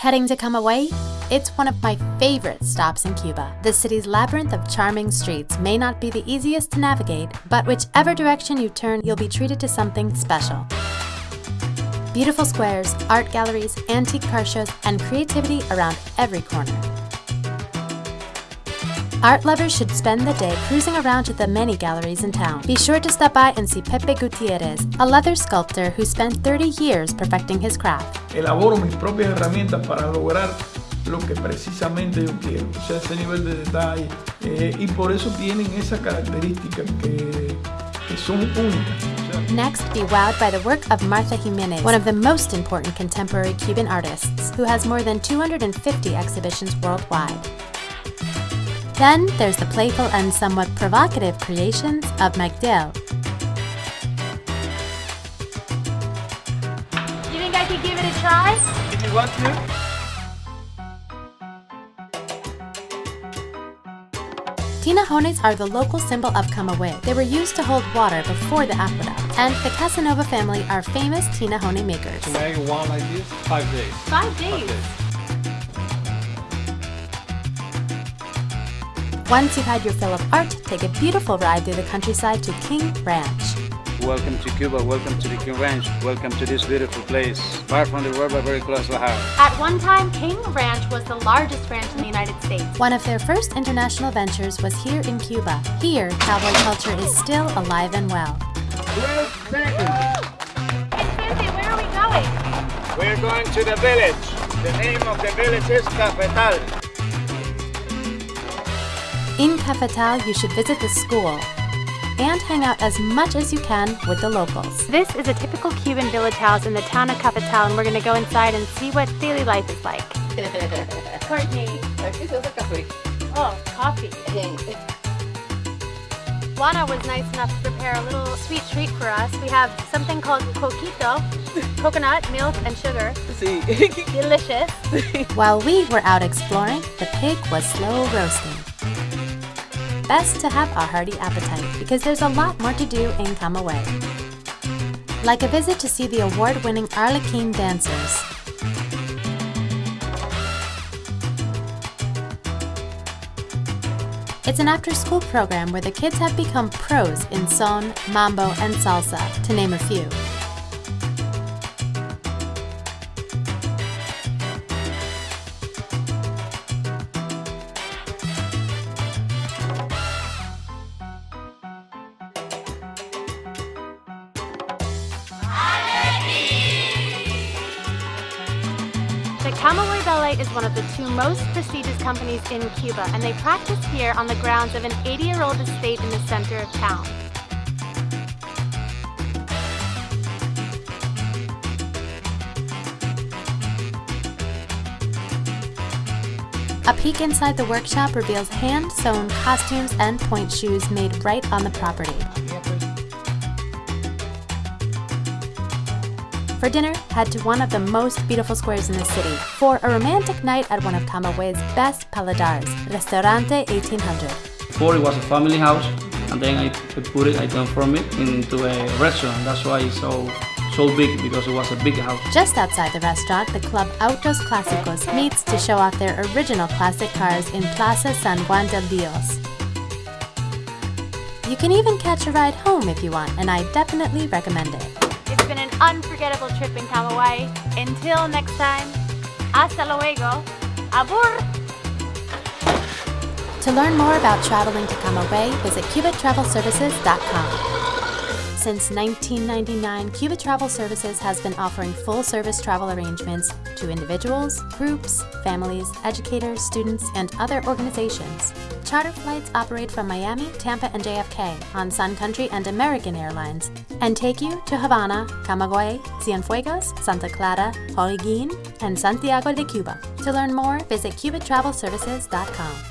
Heading to Camagüey? It's one of my favorite stops in Cuba. The city's labyrinth of charming streets may not be the easiest to navigate, but whichever direction you turn, you'll be treated to something special. Beautiful squares, art galleries, antique car shows, and creativity around every corner. Art lovers should spend the day cruising around to the many galleries in town. Be sure to stop by and see Pepe Gutierrez, a leather sculptor who spent 30 years perfecting his craft. Elaboro mis propias herramientas para lograr lo que precisamente yo quiero, o sea, ese nivel de detalle. Eh, y por eso tienen esas características que, que son únicas. Next, be wowed by the work of Martha Jimenez, one of the most important contemporary Cuban artists, who has more than 250 exhibitions worldwide. Then there's the playful and somewhat provocative creations of Magdiel. You think I could give it a try? If you want to. Tinajones are the local symbol of Camagüey. They were used to hold water before the aqueduct. And the Casanova family are famous tinajone makers. To make one like this, five days. Five days? Five days. Once you've had your fill of art, take a beautiful ride through the countryside to King Ranch. Welcome to Cuba, welcome to the King Ranch, welcome to this beautiful place, far from the world but very close to home. At one time, King Ranch was the largest ranch in the United States. One of their first international ventures was here in Cuba. Here, cowboy culture is still alive and well. Twelve seconds. Hey, where are we going? We're going to the village. The name of the village is Cafetal. In Cafetal, you should visit the school and hang out as much as you can with the locals. This is a typical Cuban village house in the town of Cafetal, and we're going to go inside and see what daily life is like. Courtney. Aquí se hace café. Oh, coffee. Juana was nice enough to prepare a little sweet treat for us. We have something called coquito, coconut, milk, and sugar. Sí. Delicious. While we were out exploring, the pig was slow roasting. Best to have a hearty appetite because there's a lot more to do in Camagüey. Like a visit to see the award-winning Arlequin dancers. It's an after-school program where the kids have become pros in son, mambo, and salsa, to name a few. Camagüey Ballet is one of the two most prestigious companies in Cuba, and they practice here on the grounds of an 80-year-old estate in the center of town. A peek inside the workshop reveals hand-sewn costumes and pointe shoes made right on the property. For dinner, head to one of the most beautiful squares in the city for a romantic night at one of Camagüey's best paladars, Restaurante 1800. Before it was a family house, and then I put it, I transformed it into a restaurant. That's why it's so so big because it was a big house. Just outside the restaurant, the club Autos Clásicos meets to show off their original classic cars in Plaza San Juan del Dios. You can even catch a ride home if you want, and I definitely recommend it. Been an unforgettable trip in Camagüey. Until next time, hasta luego. Abur! To learn more about traveling to Camagüey, visit CubaTravelServices.com. Since 1999, Cuba Travel Services has been offering full-service travel arrangements to individuals, groups, families, educators, students, and other organizations. Charter flights operate from Miami, Tampa, and JFK on Sun Country and American Airlines and take you to Havana, Camagüey, Cienfuegos, Santa Clara, Holguín, and Santiago de Cuba. To learn more, visit CubaTravelServices.com.